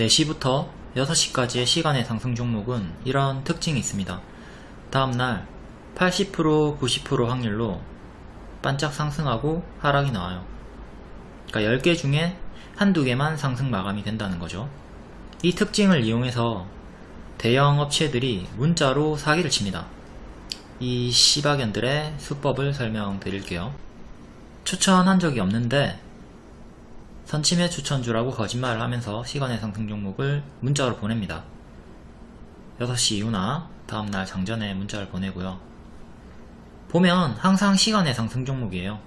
4시부터 6시까지의 시간의 상승 종목은 이런 특징이 있습니다. 다음날 80% 90% 확률로 반짝 상승하고 하락이 나와요. 그러니까 10개 중에 한두 개만 상승 마감이 된다는 거죠. 이 특징을 이용해서 대형 업체들이 문자로 사기를 칩니다. 이 시바견들의 수법을 설명드릴게요. 추천한 적이 없는데 선침해 추천주라고 거짓말을 하면서 시간의 상승 종목을 문자로 보냅니다. 6시 이후나 다음날 장전에 문자를 보내고요. 보면 항상 시간의 상승 종목이에요.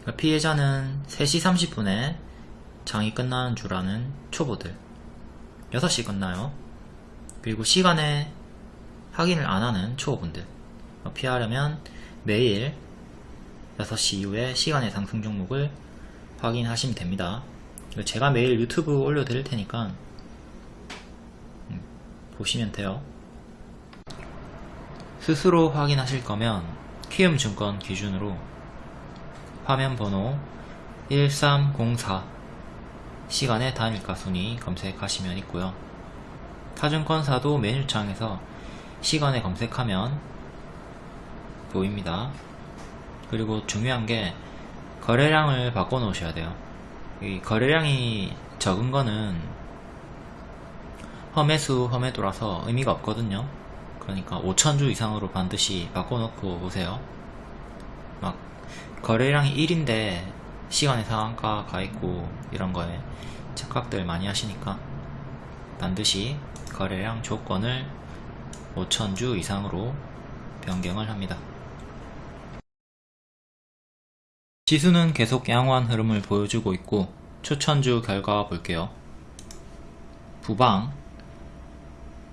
그러니까 피해자는 3시 30분에 장이 끝나는 줄 아는 초보들 6시 끝나요. 그리고 시간에 확인을 안 하는 초보분들 피하려면 매일 6시 이후에 시간의 상승 종목을 확인하시면 됩니다. 제가 매일 유튜브 올려드릴 테니까 음, 보시면 돼요. 스스로 확인하실 거면 키움증권 기준으로 화면 번호 1304 시간의 단일가 순위 검색하시면 있고요. 타증권사도 메뉴창에서 시간에 검색하면 보입니다. 그리고 중요한 게 거래량을 바꿔 놓으셔야 돼요. 이 거래량이 적은 거는 험해수 험해도라서 의미가 없거든요. 그러니까 5천주 이상으로 반드시 바꿔 놓고 오세요. 막 거래량이 1인데 시간의 상한가 가 있고 이런 거에 착각들 많이 하시니까 반드시 거래량 조건을 5천주 이상으로 변경을 합니다. 지수는 계속 양호한 흐름을 보여주고 있고 추천주 결과 볼게요. 부방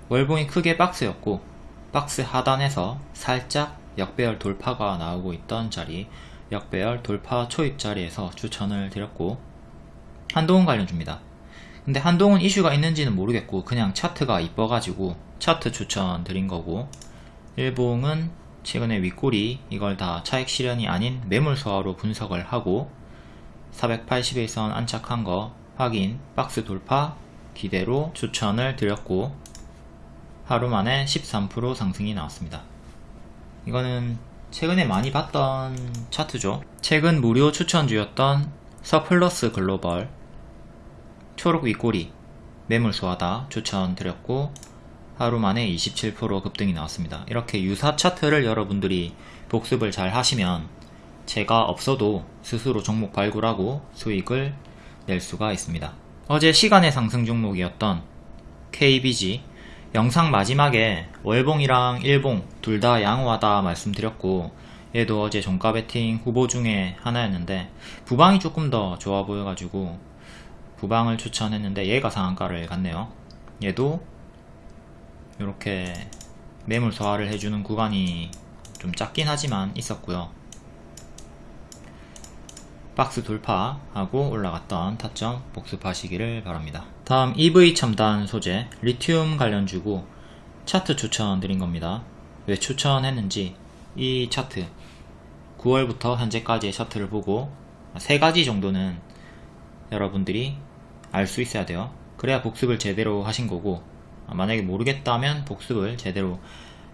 월봉이 크게 박스였고 박스 하단에서 살짝 역배열 돌파가 나오고 있던 자리 역배열 돌파 초입 자리에서 추천을 드렸고 한동훈 관련주입니다. 근데 한동훈 이슈가 있는지는 모르겠고 그냥 차트가 이뻐가지고 차트 추천 드린 거고 일봉은 최근에 윗골이 이걸 다 차익 실현이 아닌 매물 소화로 분석을 하고 481선 안착한 거 확인 박스 돌파 기대로 추천을 드렸고 하루 만에 13% 상승이 나왔습니다. 이거는 최근에 많이 봤던 차트죠. 최근 무료 추천주였던 서플러스 글로벌 초록 윗골이 매물 소화다 추천드렸고 하루 만에 27% 급등이 나왔습니다. 이렇게 유사 차트를 여러분들이 복습을 잘 하시면 제가 없어도 스스로 종목 발굴하고 수익을 낼 수가 있습니다. 어제 시간의 상승 종목이었던 KBG 영상 마지막에 월봉이랑 일봉 둘 다 양호하다 말씀드렸고 얘도 어제 종가 베팅 후보 중에 하나였는데 부방이 조금 더 좋아 보여가지고 부방을 추천했는데 얘가 상한가를 갔네요. 얘도 이렇게 매물 소화를 해주는 구간이 좀 작긴 하지만 있었고요. 박스 돌파하고 올라갔던 타점 복습하시기를 바랍니다. 다음 EV 첨단 소재 리튬 관련주고 차트 추천드린 겁니다. 왜 추천했는지 이 차트. 9월부터 현재까지의 차트를 보고 세 가지 정도는 여러분들이 알 수 있어야 돼요. 그래야 복습을 제대로 하신 거고 어, 만약에 모르겠다면 복습을 제대로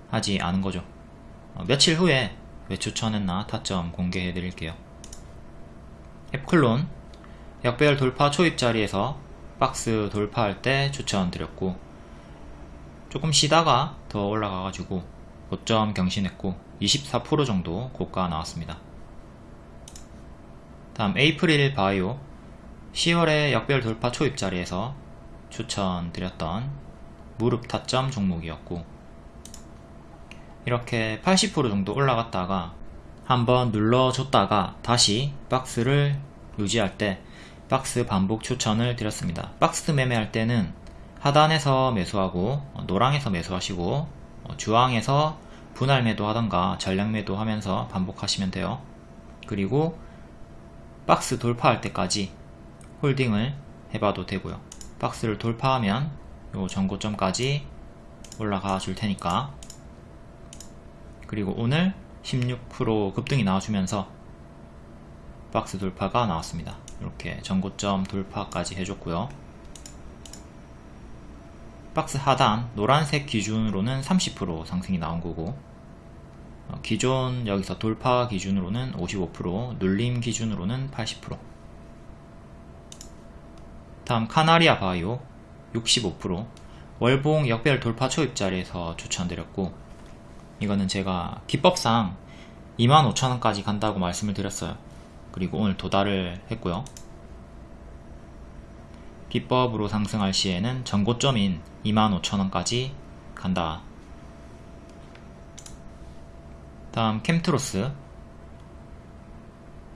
하지 않은 거죠. 어, 며칠 후에 왜 추천했나 타점 공개해 드릴게요. 앱클론 역배열 돌파 초입 자리에서 박스 돌파할 때 추천 드렸고 조금 쉬다가 더 올라가 가지고 고점 경신했고 24% 정도 고가 나왔습니다. 다음 에이프릴 바이오. 10월에 역별 돌파 초입 자리에서 추천 드렸던 무릎 타점 종목이었고 이렇게 80% 정도 올라갔다가 한번 눌러줬다가 다시 박스를 유지할 때 박스 반복 추천을 드렸습니다. 박스 매매할 때는 하단에서 매수하고 노랑에서 매수하시고 주황에서 분할 매도 하던가 전량 매도 하면서 반복하시면 돼요. 그리고 박스 돌파할 때까지 홀딩을 해봐도 되고요. 박스를 돌파하면 요 전고점까지 올라가 줄 테니까. 그리고 오늘 16% 급등이 나와주면서 박스 돌파가 나왔습니다. 이렇게 전고점 돌파까지 해줬고요. 박스 하단 노란색 기준으로는 30% 상승이 나온 거고 어, 기존 여기서 돌파 기준으로는 55% 눌림 기준으로는 80% 다음 카나리아 바이오 65% 월봉 역별 돌파 초입 자리에서 추천드렸고 이거는 제가 기법상 25,000원까지 간다고 말씀을 드렸어요. 그리고 오늘 도달을 했고요. 비법으로 상승할 시에는 전고점인 25,000원까지 간다. 다음 캠트로스.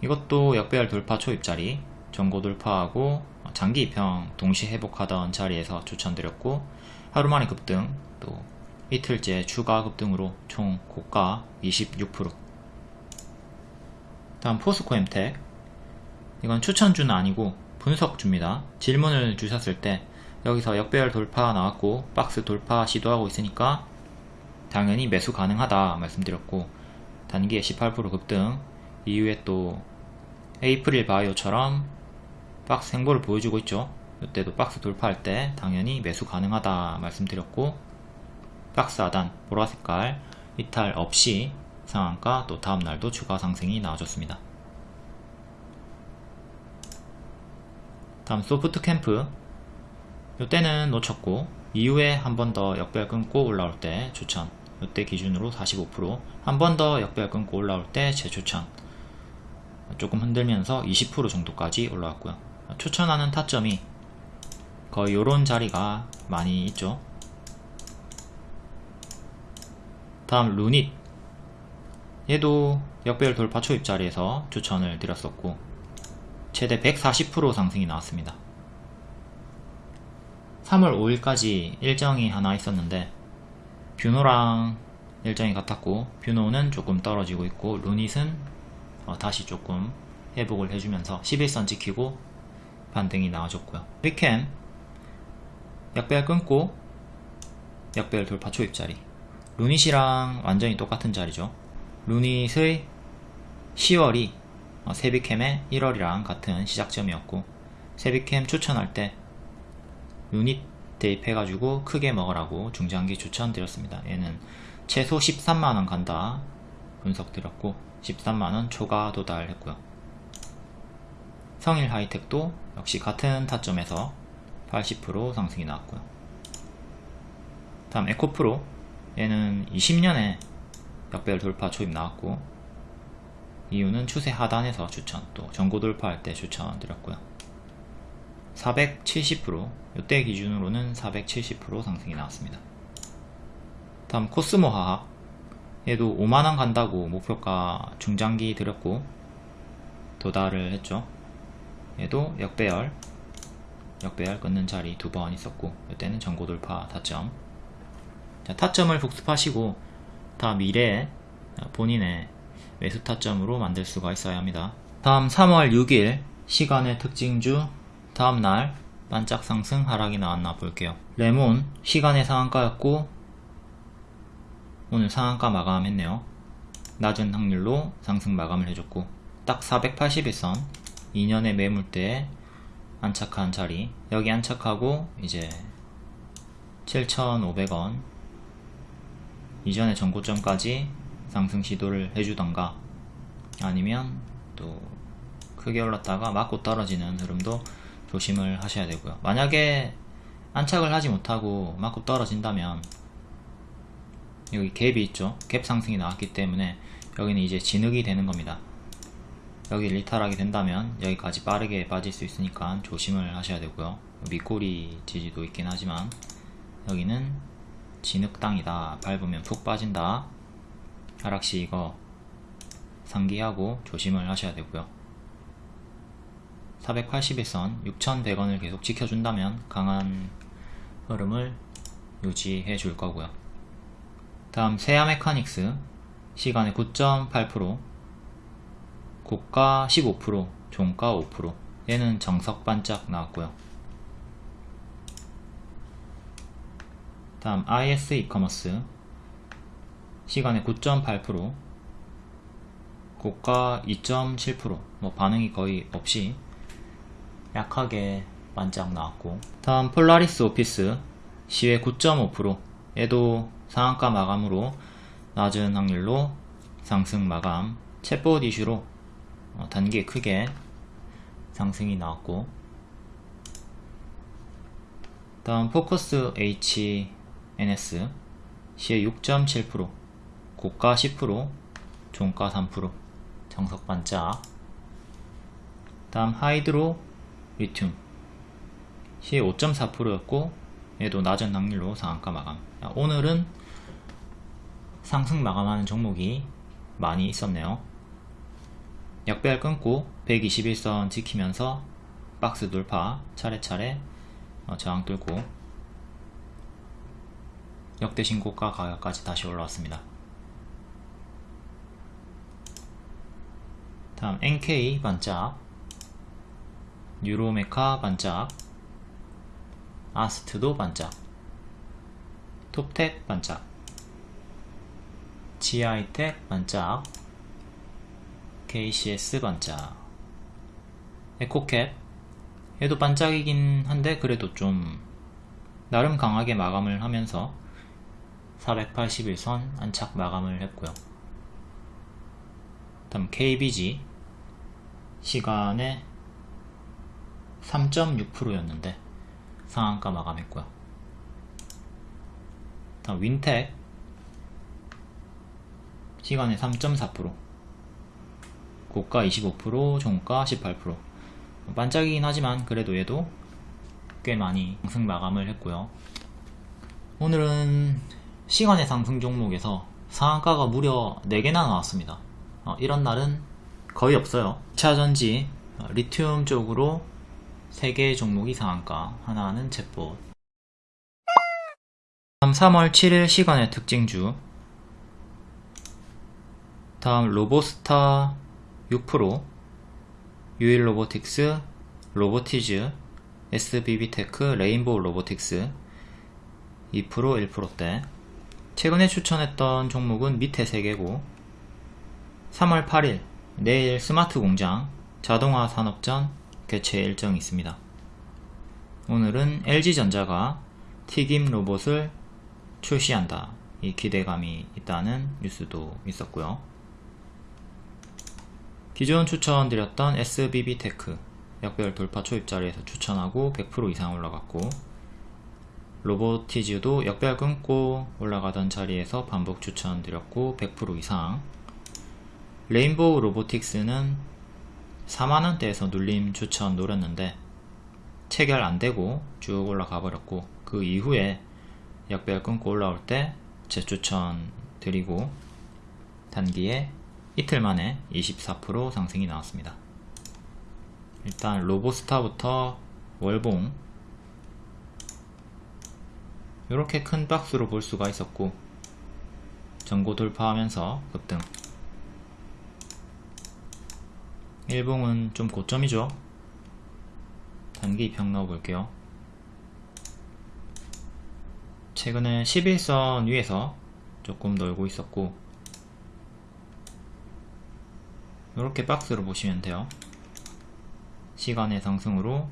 이것도 역배열 돌파 초입자리. 전고 돌파하고 장기 입형 동시 회복하던 자리에서 추천드렸고 하루 만에 급등 또 이틀째 추가 급등으로 총 고가 26% 다음 포스코 엠텍. 이건 추천주는 아니고 분석주입니다. 질문을 주셨을 때 여기서 역배열 돌파 나왔고 박스 돌파 시도하고 있으니까 당연히 매수 가능하다 말씀드렸고 단기에 18% 급등 이후에 또 에이프릴 바이오처럼 박스 행보를 보여주고 있죠. 이때도 박스 돌파할 때 당연히 매수 가능하다 말씀드렸고 박스 하단 보라색깔 이탈 없이 상한가 또 다음날도 추가 상승이 나와줬습니다. 다음 소프트 캠프. 이때는 놓쳤고 이후에 한 번 더 역별 끊고 올라올 때 추천 이때 기준으로 45%한 번 더 역별 끊고 올라올 때 재추천 조금 흔들면서 20% 정도까지 올라왔고요 추천하는 타점이 거의 요런 자리가 많이 있죠 다음 루닛 얘도 역별 돌파 초입 자리에서 추천을 드렸었고 최대 140% 상승이 나왔습니다. 3월 5일까지 일정이 하나 있었는데 뷰노랑 일정이 같았고 뷰노는 조금 떨어지고 있고 루닛은 어, 다시 조금 회복을 해주면서 11선 지키고 반등이 나와줬고요. 리캠 약배열 끊고 약배열 돌파 초입 자리 루닛이랑 완전히 똑같은 자리죠. 루닛의 10월이 어, 세비캠의 1월이랑 같은 시작점이었고 세비캠 추천할 때 유닛 대입해가지고 크게 먹으라고 중장기 추천드렸습니다. 얘는 최소 13만원 간다 분석 드렸고 13만원 초과 도달했고요. 성일 하이텍도 역시 같은 타점에서 80% 상승이 나왔고요. 다음 에코프로. 얘는 20년에 역별 돌파 초입 나왔고 이유는 추세 하단에서 추천 또 전고 돌파할 때 추천 드렸고요. 470% 이때 기준으로는 470% 상승이 나왔습니다. 다음 코스모 화학 얘도 5만원 간다고 목표가 중장기 드렸고 도달을 했죠 얘도 역배열 역배열 끊는 자리 두 번 있었고 이때는 전고 돌파 타점 자, 타점을 복습하시고 다음 미래에 본인의 매수 타점으로 만들 수가 있어야 합니다. 다음 3월 6일 시간의 특징주 다음날 반짝 상승 하락이 나왔나 볼게요. 레몬 시간의 상한가였고 오늘 상한가 마감했네요. 낮은 확률로 상승 마감을 해줬고 딱 481선 2년의 매물대에 안착한 자리. 여기 안착하고 이제 7,500원 이전의 전고점까지 상승 시도를 해주던가 아니면 또 크게 올랐다가 맞고 떨어지는 흐름도 조심을 하셔야 되고요. 만약에 안착을 하지 못하고 맞고 떨어진다면 여기 갭이 있죠. 갭 상승이 나왔기 때문에 여기는 이제 진흙이 되는 겁니다 여기 리탈하게 된다면 여기까지 빠르게 빠질 수 있으니까 조심을 하셔야 되고요. 밑꼬리 지지도 있긴 하지만 여기는 진흙 땅이다. 밟으면 푹 빠진다. 하락시 이거 상기하고 조심을 하셔야 되고요. 481선 6,100원을 계속 지켜준다면 강한 흐름을 유지해 줄 거고요. 다음 세아 메카닉스 시간의 9.8% 고가 15% 종가 5% 얘는 정석 반짝 나왔고요. 다음 IS 이커머스. 시간의 9.8% 고가 2.7%뭐 반응이 거의 없이 약하게 반짝 나왔고. 다음 폴라리스 오피스. 시외 9.5% 얘도 상한가 마감으로 낮은 확률로 상승 마감. 챗봇 이슈로 어, 단기 크게 상승이 나왔고. 다음 포커스 HNS 시에 6.7% 고가 10% 종가 3% 정석 반짝. 다음 하이드로 리튬. 시에 5.4%였고 얘도 낮은 확률로 상한가 마감. 오늘은 상승 마감하는 종목이 많이 있었네요 약배열 끊고 121선 지키면서 박스 돌파 차례차례 어, 저항 뚫고 역대 신고가 가격까지 다시 올라왔습니다. 다음 NK 반짝 유로메카 반짝 아스트도 반짝 톱텍 반짝 GI텍 반짝 KCS 반짝 에코캡 얘도 반짝이긴 한데 그래도 좀 나름 강하게 마감을 하면서 481선 안착 마감을 했고요. 다음 KBG 시간에 3.6%였는데 상한가 마감했고요. 다음 윈텍. 시간에 3.4% 고가 25% 종가 18% 반짝이긴 하지만 그래도 얘도 꽤 많이 상승 마감을 했고요. 오늘은 시간의 상승 종목에서 상한가가 무려 4개나 나왔습니다. 어, 이런 날은 거의 없어요. 차전지 어, 리튬 쪽으로 3개의 종목이 상한가 하나는 챗봇. 다음 3월 7일 시간외 특징주. 다음 로보스타 6% 유일 로보틱스 로보티즈 SBB테크 레인보우 로보틱스 2% 1%대 최근에 추천했던 종목은 밑에 3개고 3월 8일 내일 스마트 공장 자동화 산업전 개최 일정이 있습니다. 오늘은 LG전자가 튀김 로봇을 출시한다. 이 기대감이 있다는 뉴스도 있었고요. 기존 추천드렸던 SBB테크 역배열 돌파 초입 자리에서 추천하고 100% 이상 올라갔고 로보티즈도 역배열 끊고 올라가던 자리에서 반복 추천드렸고 100% 이상. 레인보우 로보틱스는 4만원대에서 눌림 추천 노렸는데 체결 안되고 쭉 올라가 버렸고 그 이후에 역별 끊고 올라올 때 재추천 드리고 단기에 이틀 만에 24% 상승이 나왔습니다. 일단 로보스타부터 월봉. 이렇게 큰 박스로 볼 수가 있었고 전고 돌파하면서 급등. 일봉은 좀 고점이죠? 단기 입형 넣어 볼게요. 최근에 11선 위에서 조금 놀고 있었고 이렇게 박스로 보시면 돼요. 시간의 상승으로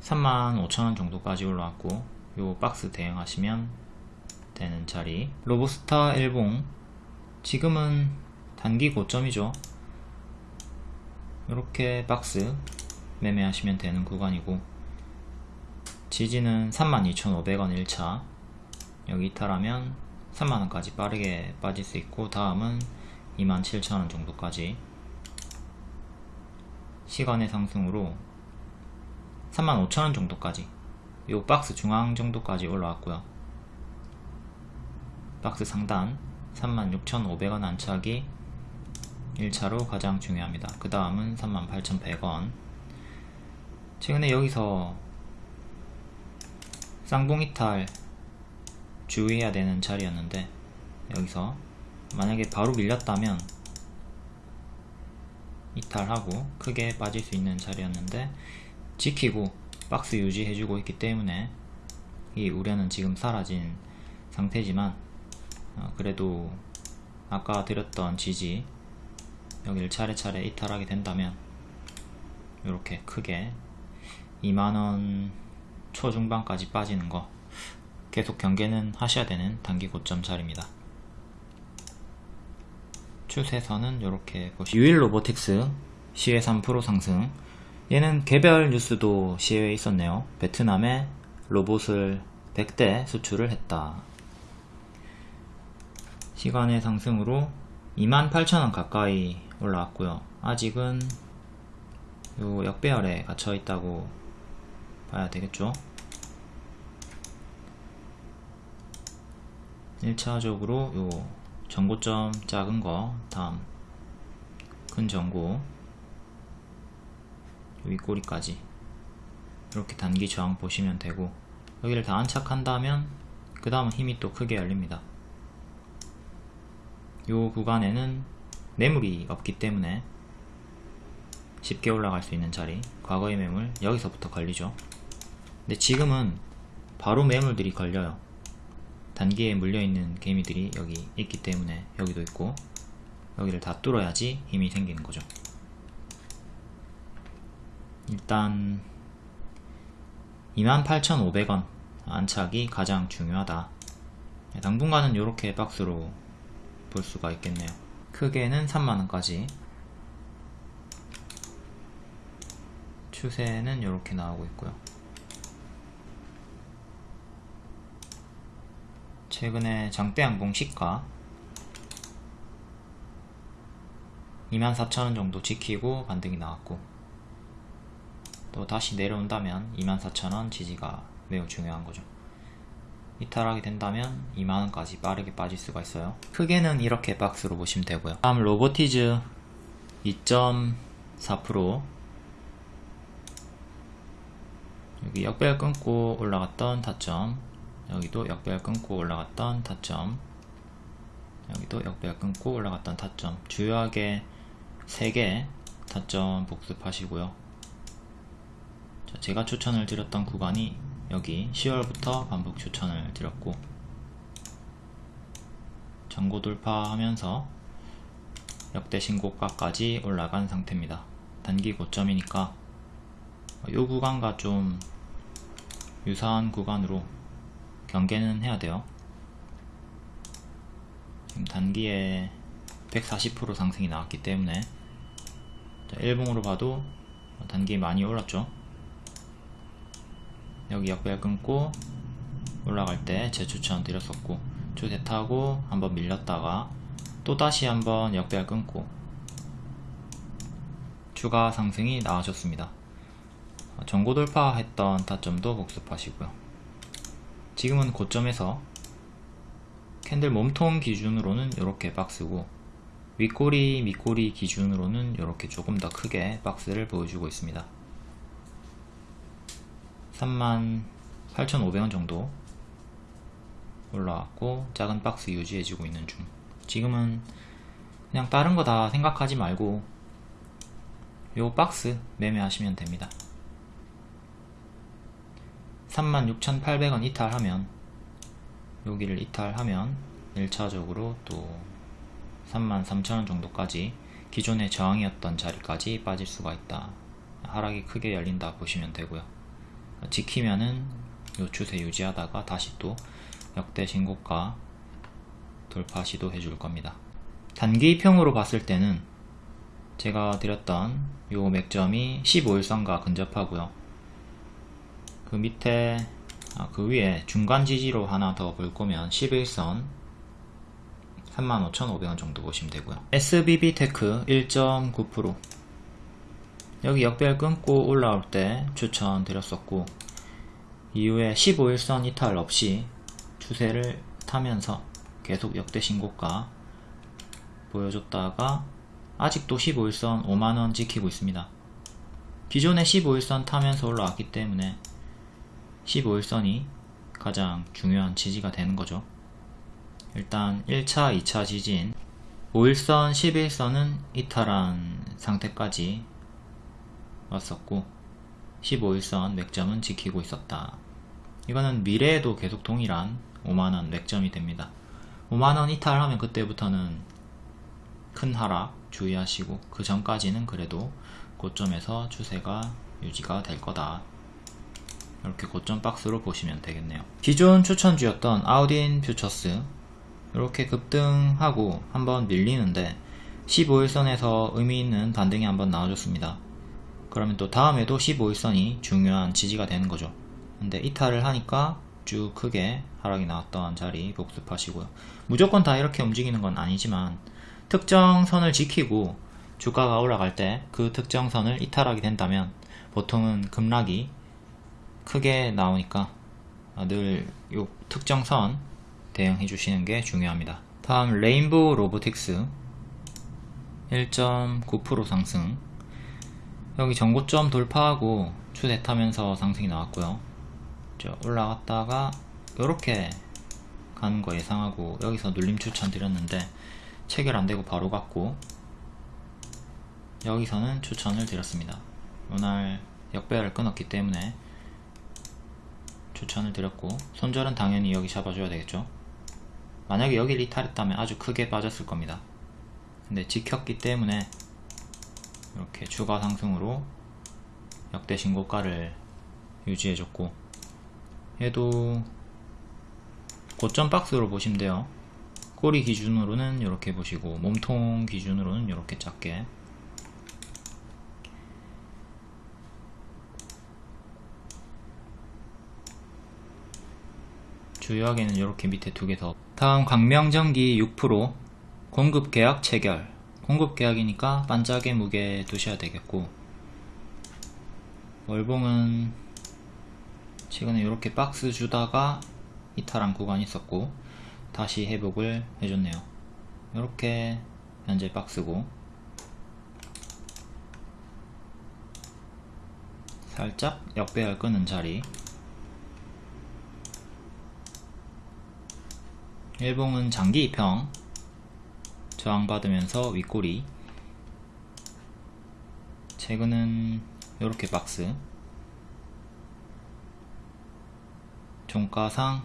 35,000원 정도까지 올라왔고 요 박스 대응하시면 되는 자리. 로보스타 일봉. 지금은 단기 고점이죠. 이렇게 박스 매매하시면 되는 구간이고 지지는 32,500원 1차. 여기 이탈하면 3만원까지 빠르게 빠질 수 있고 다음은 27,000원 정도까지. 시간의 상승으로 35,000원 정도까지. 요 박스 중앙 정도까지 올라왔고요. 박스 상단 36,500원 안착이 1차로 가장 중요합니다. 그 다음은 38,100원. 최근에 여기서 쌍봉 이탈 주의해야 되는 자리였는데 여기서 만약에 바로 밀렸다면 이탈하고 크게 빠질 수 있는 자리였는데 지키고 박스 유지해주고 있기 때문에 이 우려는 지금 사라진 상태지만 어, 그래도 아까 드렸던 지지 여기를 차례차례 이탈하게 된다면 이렇게 크게 2만원 초중반까지 빠지는 거 계속 경계는 하셔야 되는 단기 고점 자리입니다. 추세선은 이렇게 보시 유일 로보틱스 시외 3% 상승 얘는 개별 뉴스도 시외에 있었네요. 베트남에 로봇을 100대 수출을 했다. 시간의 상승으로 28,000원 가까이 올라왔고요. 아직은 요 역배열에 갇혀 있다고 봐야 되겠죠. 1차적으로 요 전고점 작은 거 다음. 큰 전고. 윗꼬리까지. 이렇게 단기 저항 보시면 되고. 여기를 다 안착한다면 그 다음은 힘이 또 크게 열립니다. 요 구간에는 매물이 없기 때문에 쉽게 올라갈 수 있는 자리. 과거의 매물 여기서부터 걸리죠. 근데 지금은 바로 매물들이 걸려요 단기에 물려있는 개미들이 여기 있기 때문에 여기도 있고 여기를 다 뚫어야지 힘이 생기는 거죠. 일단 28,500원 안착이 가장 중요하다. 당분간은 이렇게 박스로 볼 수가 있겠네요. 크게는 3만원까지. 추세는 이렇게 나오고 있고요 최근에 장대양봉 시가 24,000원 정도 지키고 반등이 나왔고 또 다시 내려온다면 24,000원 지지가 매우 중요한 거죠. 이탈하게 된다면 2만원까지 빠르게 빠질 수가 있어요. 크게는 이렇게 박스로 보시면 되고요. 다음 로보티즈 2.4% 여기 역별 끊고 올라갔던 타점 여기도 역별 끊고 올라갔던 타점. 여기도 역별 끊고 올라갔던 타점. 주요하게 3개 타점 복습하시고요. 자, 제가 추천을 드렸던 구간이 여기 10월부터 반복 추천을 드렸고 전고 돌파하면서 역대 신고가까지 올라간 상태입니다. 단기 고점이니까 이 구간과 좀 유사한 구간으로 경계는 해야 돼요. 지금 단기에 140% 상승이 나왔기 때문에 일봉으로 봐도 단기 많이 올랐죠. 여기 역별 끊고 올라갈 때 재추천 드렸었고 추세 타고 한번 밀렸다가 또다시 한번 역별 끊고 추가 상승이 나와줬습니다. 전고 돌파했던 타점도 복습하시고요 지금은 고점에서 캔들 몸통 기준으로는 이렇게 박스고 윗꼬리 밑꼬리 기준으로는 이렇게 조금 더 크게 박스를 보여주고 있습니다. 38,500원 정도 올라왔고 작은 박스 유지해주고 있는 중. 지금은 그냥 다른 거 다 생각하지 말고 요 박스 매매하시면 됩니다 36,800원 이탈하면 여기를 이탈하면 1차적으로 또 33,000원 정도까지 기존의 저항이었던 자리까지 빠질 수가 있다. 하락이 크게 열린다 보시면 되고요. 지키면은 요 추세 유지하다가 다시 또 역대 신고가 돌파 시도해 줄 겁니다. 단기평으로 봤을 때는 제가 드렸던 요 맥점이 15일선과 근접하고요 그 밑에 아, 그 위에 중간 지지로 하나 더 볼 거면 11선 35,500원 정도 보시면 되고요. SBB테크 1.9% 여기 역별 끊고 올라올 때 추천 드렸었고 이후에 15일선 이탈 없이 추세를 타면서 계속 역대 신고가 보여줬다가 아직도 15일선 5만원 지키고 있습니다. 기존에 15일선 타면서 올라왔기 때문에 15일선이 가장 중요한 지지가 되는 거죠. 일단 1차 2차 지진 5일선 11선은 이탈한 상태까지 왔었고 15일선 맥점은 지키고 있었다. 이거는 미래에도 계속 동일한 5만원 맥점이 됩니다. 5만원 이탈하면 그때부터는 큰 하락 주의하시고 그 전까지는 그래도 고점에서 추세가 유지가 될 거다 이렇게 고점 박스로 보시면 되겠네요. 기존 추천주였던 아우딘 퓨처스 이렇게 급등하고 한번 밀리는데 15일선에서 의미 있는 반등이 한번 나와줬습니다. 그러면 또 다음에도 15일선이 중요한 지지가 되는 거죠. 근데 이탈을 하니까 쭉 크게 하락이 나왔던 자리 복습하시고요. 무조건 다 이렇게 움직이는 건 아니지만 특정 선을 지키고 주가가 올라갈 때 그 특정 선을 이탈하게 된다면 보통은 급락이 크게 나오니까 늘 요 특정 선 대응해 주시는 게 중요합니다. 다음 레인보우 로보틱스. 1.9% 상승. 여기 전고점 돌파하고 추세 타면서 상승이 나왔고요. 올라갔다가 이렇게 가는 거 예상하고 여기서 눌림 추천 드렸는데 체결 안되고 바로 갔고 여기서는 추천을 드렸습니다. 오늘 역배열을 끊었기 때문에 추천을 드렸고 손절은 당연히 여기 잡아줘야 되겠죠? 만약에 여기를 이탈했다면 아주 크게 빠졌을 겁니다. 근데 지켰기 때문에 이렇게 추가 상승으로 역대 신고가를 유지해줬고 얘도 고점 박스로 보시면 돼요. 꼬리 기준으로는 이렇게 보시고 몸통 기준으로는 이렇게 작게 주요하게는 이렇게 밑에 두 개 더. 다음 광명전기 6% 공급계약 체결. 공급계약이니까 반짝의 무게 두셔야 되겠고. 월봉은 최근에 이렇게 박스 주다가 이탈한 구간이 있었고 다시 회복을 해줬네요. 이렇게 현재 박스고. 살짝 역배열 끄는 자리 일봉은 장기 입형. 저항받으면서 윗꼬리. 최근은 이렇게 박스. 종가상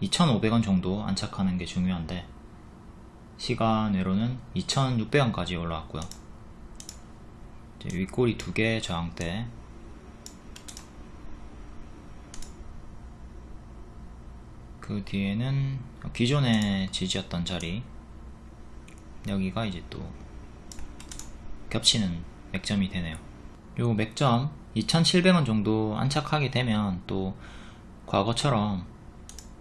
2,500원 정도 안착하는 게 중요한데 시간 외로는 2,600원까지 올라왔고요. 윗꼬리 두 개 저항대 그 뒤에는 기존의 지지였던 자리. 여기가 이제 또 겹치는 맥점이 되네요. 요 맥점 2700원 정도 안착하게 되면 또 과거처럼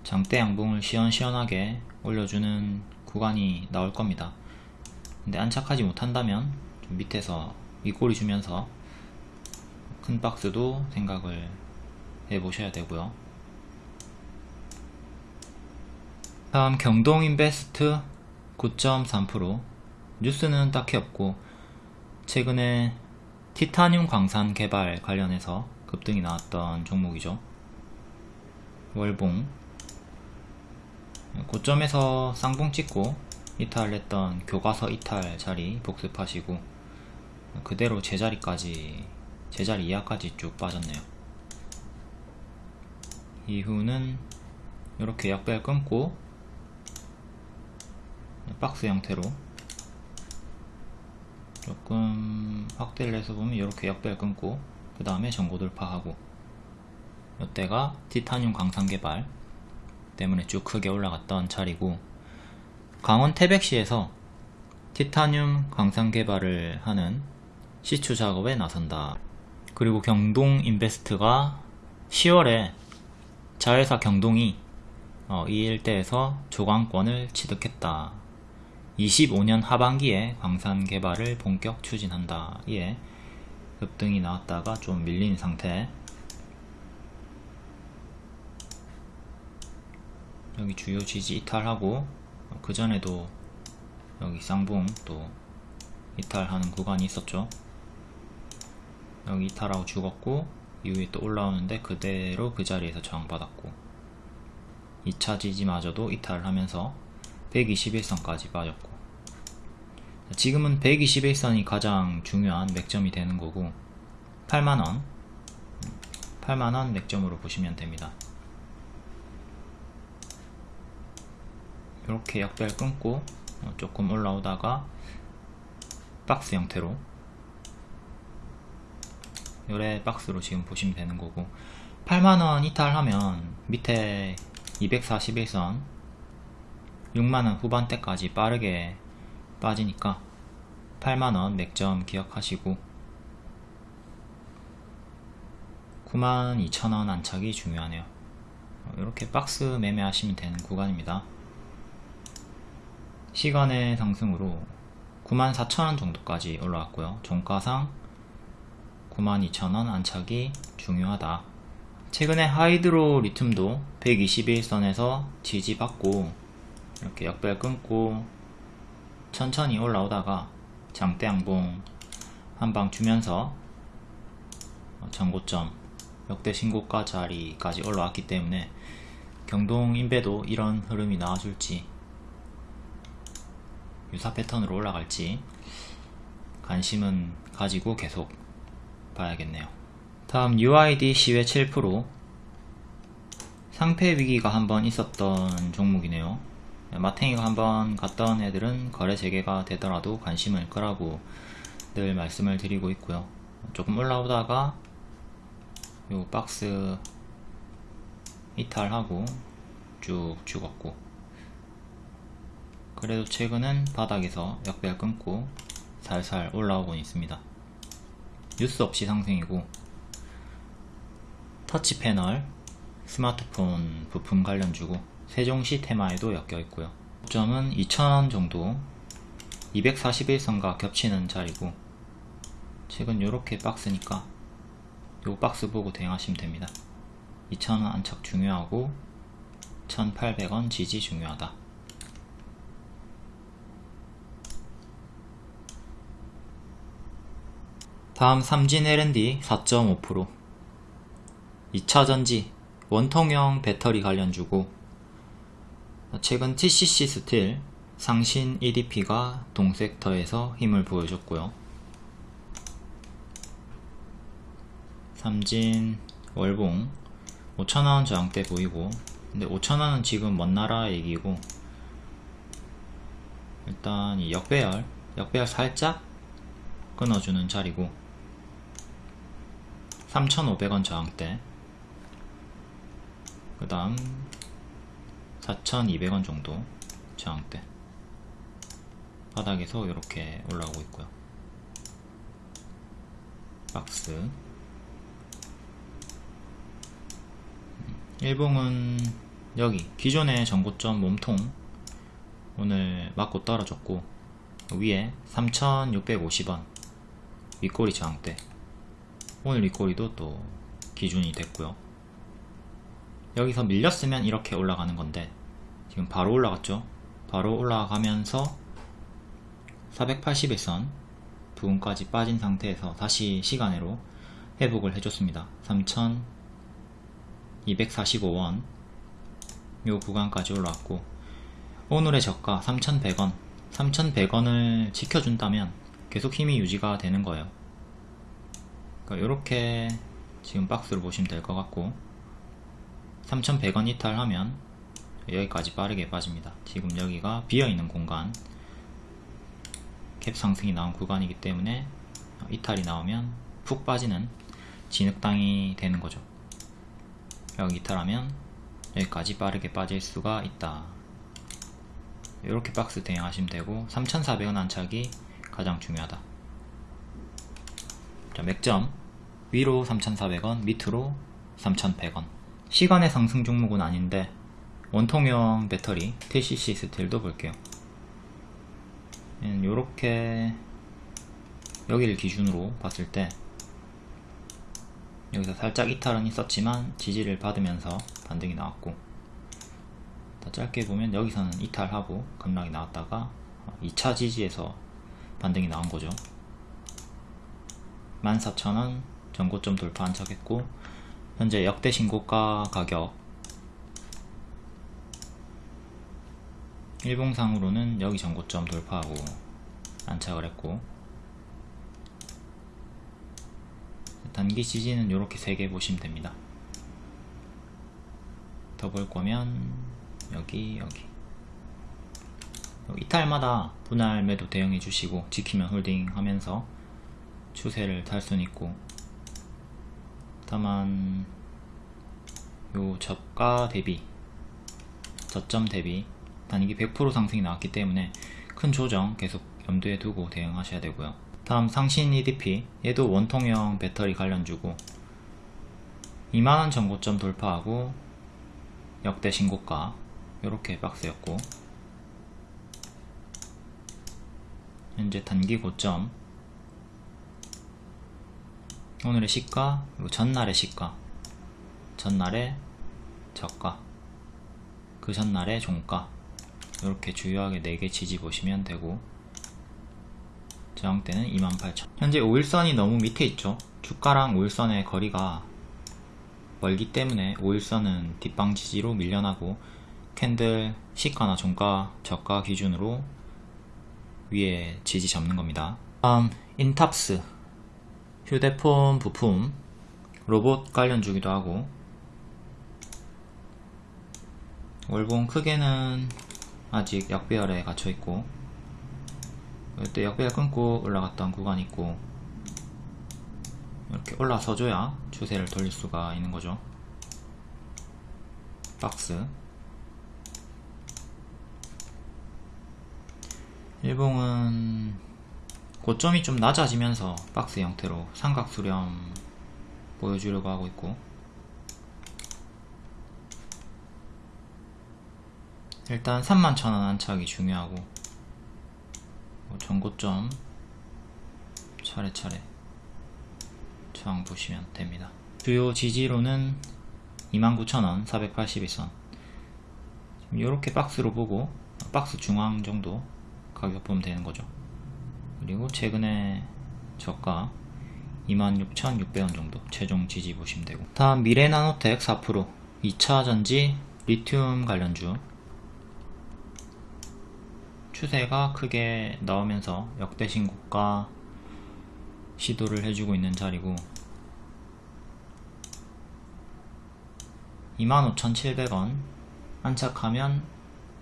장대 양봉을 시원시원하게 올려주는 구간이 나올 겁니다. 근데 안착하지 못한다면 좀 밑에서 윗꼬리 주면서 큰 박스도 생각을 해 보셔야 되고요 다음 경동인베스트 9.3% 뉴스는 딱히 없고 최근에 티타늄 광산 개발 관련해서 급등이 나왔던 종목이죠. 월봉. 고점에서 쌍봉 찍고 이탈했던 교과서 이탈 자리 복습하시고 그대로 제자리까지 제자리 이하까지 쭉 빠졌네요. 이후는 이렇게 약배를 끊고 박스 형태로. 조금 확대를 해서 보면 이렇게 역배를 끊고 그 다음에 전고 돌파하고. 이때가 티타늄 광산 개발 때문에 쭉 크게 올라갔던 자리고 강원 태백시에서 티타늄 광산 개발을 하는 시추 작업에 나선다. 그리고 경동 인베스트가 10월에 자회사 경동이 어, 이 일대에서 조강권을 취득했다 25년 하반기에 광산 개발을 본격 추진한다. 이에 급등이 나왔다가 좀 밀린 상태. 여기 주요 지지 이탈하고 그 전에도 여기 쌍봉 또 이탈하는 구간이 있었죠. 여기 이탈하고 죽었고 이후에 또 올라오는데 그대로 그 자리에서 저항받았고 2차 지지마저도 이탈하면서 121선까지 빠졌고 지금은 121선이 가장 중요한 맥점이 되는 거고 8만원. 8만원 맥점으로 보시면 됩니다. 이렇게 약별 끊고 어, 조금 올라오다가 박스 형태로. 요래 박스로 지금 보시면 되는 거고 8만원 이탈하면 밑에 241선 6만원 후반대까지 빠르게 빠지니까 8만원 맥점 기억하시고 92,000원 안착이 중요하네요. 이렇게 박스 매매하시면 되는 구간입니다. 시간의 상승으로 94,000원 정도까지 올라왔고요. 종가상 92,000원 안착이 중요하다. 최근에 하이드로 리튬도 121선에서 지지받고 이렇게 역별 끊고 천천히 올라오다가 장대 양봉 한방 주면서 전고점 역대 신고가 자리까지 올라왔기 때문에 경동 인배도 이런 흐름이 나와줄지 유사 패턴으로 올라갈지 관심은 가지고 계속 봐야겠네요. 다음 UID 시외 7% 상패 위기가 한번 있었던 종목이네요 마탱이가 한번 갔던 애들은 거래 재개가 되더라도 관심을 끄라고 늘 말씀을 드리고 있고요. 조금 올라오다가 요 박스 이탈하고 쭉 죽었고 그래도 최근은 바닥에서 역별 끊고 살살 올라오고 있습니다. 뉴스 없이 상승이고 터치 패널 스마트폰 부품 관련주고 세종시 테마에도 엮여 있고요. 점은 2,000원 정도 241선과 겹치는 자리고 최근 요렇게 박스니까 요 박스 보고 대응하시면 됩니다. 2,000원 안착 중요하고 1,800원 지지 중요하다. 다음 삼진 L&D 4.5% 2차전지 원통형 배터리 관련주고 최근 TCC 스틸 상신 EDP가 동섹터에서 힘을 보여줬고요. 삼진 월봉 5천원 저항대 보이고 근데 5천원은 지금 먼 나라 얘기고 일단 이 역배열 역배열 살짝 끊어주는 자리고 3,500원 저항대. 그 다음 4,200원 정도 저항대 바닥에서 이렇게 올라오고 있고요. 박스. 일봉은 여기 기존의 전고점 몸통 오늘 맞고 떨어졌고 위에 3650원 윗꼬리 저항대. 오늘 윗꼬리도 또 기준이 됐고요 여기서 밀렸으면 이렇게 올라가는 건데 지금 바로 올라갔죠? 바로 올라가면서 481선 부분까지 빠진 상태에서 다시 시간으로 회복을 해줬습니다. 3245원. 요 구간까지 올라왔고 오늘의 저가 3100원. 3100원을 지켜준다면 계속 힘이 유지가 되는 거예요. 그러니까 이렇게 지금 박스로 보시면 될 것 같고 3100원 이탈하면 여기까지 빠르게 빠집니다. 지금 여기가 비어있는 공간. 캡 상승이 나온 구간이기 때문에 이탈이 나오면 푹 빠지는 진흙당이 되는 거죠. 여기 이탈하면 여기까지 빠르게 빠질 수가 있다. 이렇게 박스 대응하시면 되고 3400원 안착이 가장 중요하다. 자 맥점. 위로 3400원 밑으로 3100원 시간의 상승 종목은 아닌데 원통형 배터리 TCC 스틸도 볼게요. 이렇게 여기를 기준으로 봤을 때 여기서 살짝 이탈은 있었지만 지지를 받으면서 반등이 나왔고 더 짧게 보면 여기서는 이탈하고 급락이 나왔다가 2차 지지에서 반등이 나온 거죠. 14,000원 전고점 돌파 안착했고 현재 역대 신고가 가격. 일봉상으로는 여기 전고점 돌파하고 안착을 했고 단기 지지는 이렇게 3개 보시면 됩니다. 더 볼 거면 여기 여기. 이탈마다 분할 매도 대응해 주시고 지키면 홀딩 하면서 추세를 탈 수는 있고 다만 요 저가 대비 저점 대비 단기 100% 상승이 나왔기 때문에 큰 조정 계속 염두에 두고 대응하셔야 되고요. 다음 상신 EDP 얘도 원통형 배터리 관련주고 2만원 전고점 돌파하고 역대 신고가 이렇게 박스였고 현재 단기 고점 오늘의 시가 그리고 전날의 시가. 전날의 저가. 그 전날의 종가. 이렇게 주요하게 4개 지지 보시면 되고 저항대는 28,000 현재 5일선이 너무 밑에 있죠? 주가랑 5일선의 거리가 멀기 때문에 5일선은 뒷방 지지로 밀려나고 캔들 시가나 종가 저가 기준으로 위에 지지 잡는 겁니다. 다음 인탑스 휴대폰 부품 로봇 관련 주기도 하고. 월봉 크게는 아직 역배열에 갇혀 있고 이때 역배열 끊고 올라갔던 구간이 있고 이렇게 올라서줘야 추세를 돌릴 수가 있는 거죠. 박스. 일봉은 고점이 좀 낮아지면서 박스 형태로 삼각 수렴 보여주려고 하고 있고. 일단 31,000원 안착이 중요하고 뭐 전고점 차례차례 저항 보시면 됩니다. 주요 지지로는 29,000원 481선. 이렇게 박스로 보고 박스 중앙 정도 가격 보면 되는 거죠 그리고 최근에 저가 26,600원 정도 최종 지지 보시면 되고. 다음 미래나노텍 4% 2차전지 리튬 관련주. 추세가 크게 나오면서 역대 신고가 시도를 해주고 있는 자리고 25,700원 안착하면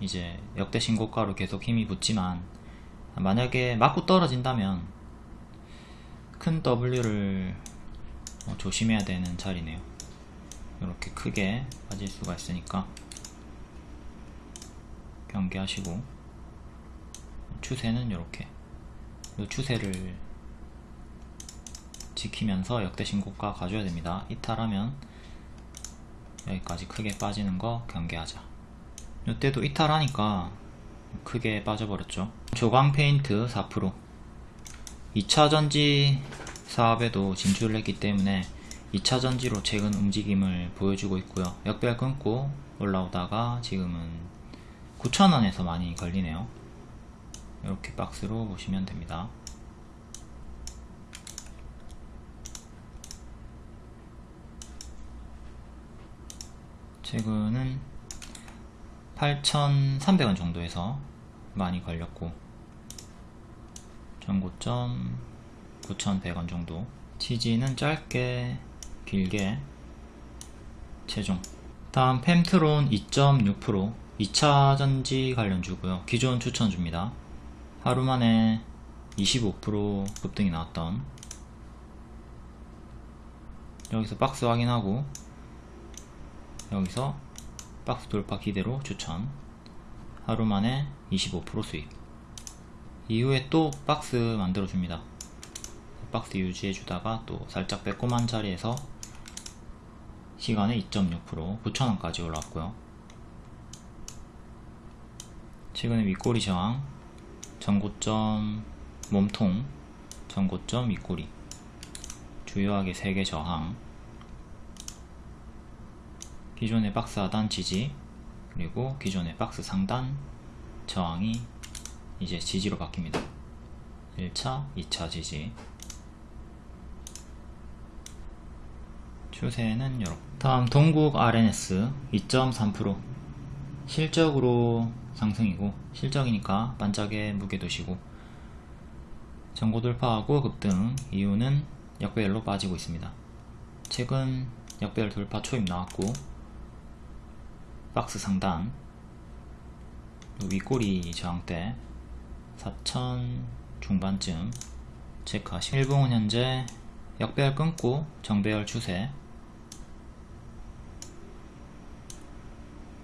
이제 역대 신고가로 계속 힘이 붙지만 만약에 맞고 떨어진다면 큰 W를 어, 조심해야 되는 자리네요. 이렇게 크게 빠질 수가 있으니까 경계하시고 추세는 이렇게. 이 추세를 지키면서 역대 신고가 가져야 됩니다. 이탈하면 여기까지 크게 빠지는 거 경계하자. 이때도 이탈하니까 크게 빠져버렸죠. 조광 페인트 4% 2차 전지 사업에도 진출을 했기 때문에 2차 전지로 최근 움직임을 보여주고 있고요. 역별 끊고 올라오다가 지금은 9,000원에서 많이 걸리네요. 이렇게 박스로 보시면 됩니다. 최근은 8,300원 정도에서 많이 걸렸고 전고점 9,100원 정도. 지지는 짧게 길게 최종. 다음 펜트론 2.6% 2차전지 관련주고요. 기존 추천줍니다. 하루 만에 25% 급등이 나왔던. 여기서 박스 확인하고 여기서 박스 돌파 기대로 추천. 하루 만에 25% 수익. 이후에 또 박스 만들어 줍니다. 박스 유지해 주다가 또 살짝 빼꼼한 자리에서 시간에 2.6% 9,000원까지 올랐고요. 최근에 윗꼬리 저항 전고점 몸통 전고점 윗꼬리. 주요하게 3개 저항 기존의 박스 하단 지지 그리고 기존의 박스 상단 저항이 이제 지지로 바뀝니다. 1차 2차 지지. 추세는 이렇게 다음 동국 RNS 2.3% 실적으로 상승이고 실적이니까 반짝에 무게 두시고. 전고 돌파하고 급등 이유는 역배열로 빠지고 있습니다. 최근 역배열 돌파 초입 나왔고 박스 상단. 윗꼬리 저항대 4천 중반쯤 체크하시고. 일봉은 현재 역배열 끊고 정배열 추세.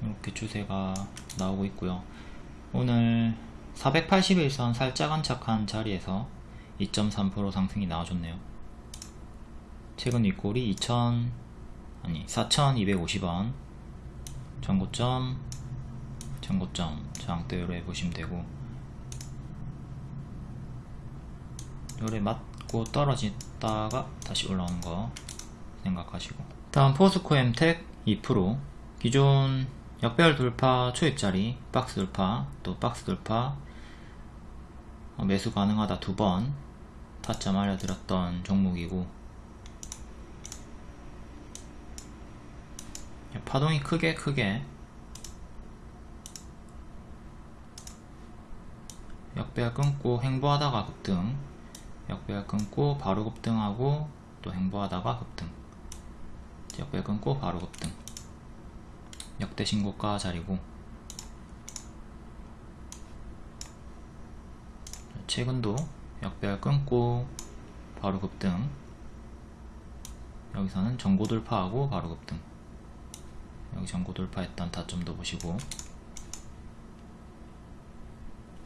이렇게 추세가 나오고 있고요. 오늘 481선 살짝 안착한 자리에서 2.3% 상승이 나와줬네요. 최근 윗골이 2000 아니 4250원 전고점 전고점 저항대로 해보시면 되고 요래 맞고 떨어졌다가 다시 올라오는 거 생각하시고. 다음 포스코 엠텍 2% 기존 역배열 돌파 초입자리 박스 돌파 또 박스 돌파 어, 매수 가능하다 두 번. 타점 알려드렸던 종목이고 파동이 크게 크게. 역배열 끊고 행보하다가 급등. 역배열 끊고 바로 급등하고 또 행보하다가 급등. 역배열 끊고 바로 급등. 역대 신고가 자리고. 최근도 역배열 끊고 바로 급등. 여기서는 전고 돌파하고 바로 급등 여기 전고 돌파했던 타점도 보시고.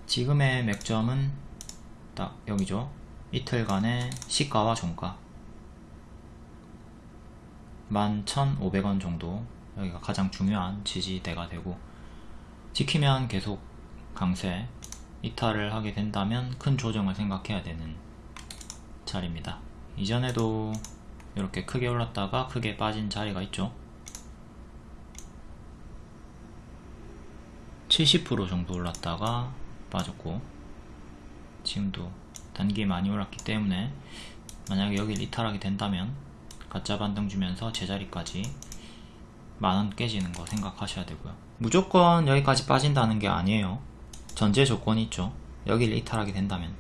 지금의 맥점은 딱 여기죠. 이틀간의 시가와 종가. 11,500원 정도. 여기가 가장 중요한 지지대가 되고. 지키면 계속 강세 이탈을 하게 된다면 큰 조정을 생각해야 되는 자리입니다. 이전에도 이렇게 크게 올랐다가 크게 빠진 자리가 있죠 70% 정도 올랐다가 빠졌고 지금도 단기 많이 올랐기 때문에 만약에 여기를 이탈하게 된다면 가짜 반등 주면서 제자리까지 만원 깨지는 거 생각하셔야 되고요. 무조건 여기까지 빠진다는 게 아니에요. 전제 조건이 있죠. 여기를 이탈하게 된다면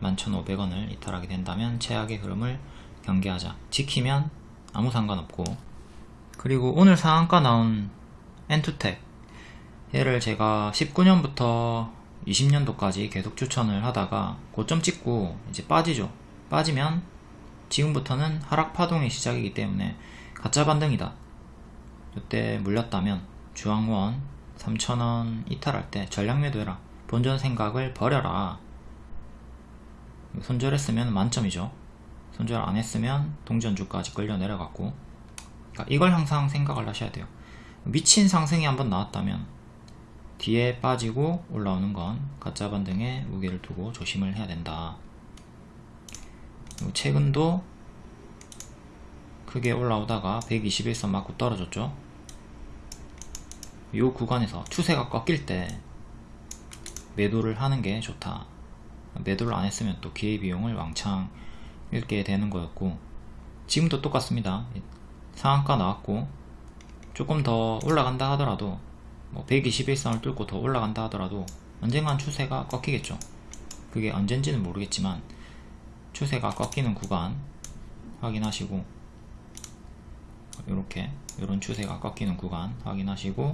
11,500원을 이탈하게 된다면 최악의 흐름을 경계하자. 지키면 아무 상관없고. 그리고 오늘 상한가 나온 엔투텍 얘를 제가 19년부터 20년도까지 계속 추천을 하다가 고점 찍고 이제 빠지죠. 빠지면 지금부터는 하락 파동의 시작이기 때문에 가짜 반등이다. 이때 물렸다면 주황원 3,000원 이탈할 때 전량 매도해라. 본전 생각을 버려라. 손절했으면 만점이죠. 손절 안 했으면 동전주까지 끌려 내려갔고. 그러니까 이걸 항상 생각을 하셔야 돼요. 미친 상승이 한번 나왔다면 뒤에 빠지고 올라오는 건 가짜 반등에 무게를 두고 조심을 해야 된다. 최근도 크게 올라오다가 121선 맞고 떨어졌죠. 이 구간에서 추세가 꺾일 때 매도를 하는 게 좋다. 매도를 안 했으면 또 기회비용을 왕창 잃게 되는 거였고 지금도 똑같습니다. 상한가 나왔고 조금 더 올라간다 하더라도 뭐 121선을 뚫고 더 올라간다 하더라도 언젠간 추세가 꺾이겠죠. 그게 언젠지는 모르겠지만 추세가 꺾이는 구간 확인하시고 이렇게 이런 추세가 꺾이는 구간 확인하시고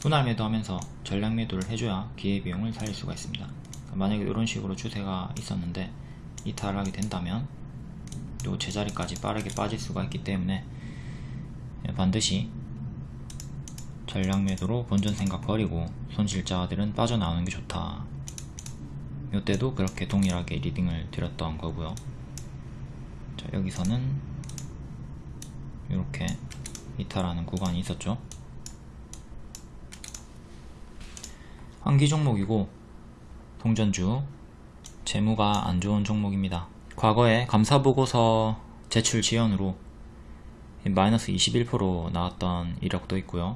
분할 매도하면서 전량 매도를 해줘야 기회비용을 살릴 수가 있습니다. 만약에 이런 식으로 추세가 있었는데 이탈하게 된다면 또 제자리까지 빠르게 빠질 수가 있기 때문에 반드시 전량 매도로 본전 생각 버리고 손실자들은 빠져나오는 게 좋다. 이때도 그렇게 동일하게 리딩을 드렸던 거고요. 자 여기서는 이렇게 이탈하는 구간이 있었죠. 한기 종목이고 동전주 재무가 안 좋은 종목입니다. 과거에 감사보고서 제출 지연으로 마이너스 21% 나왔던 이력도 있고요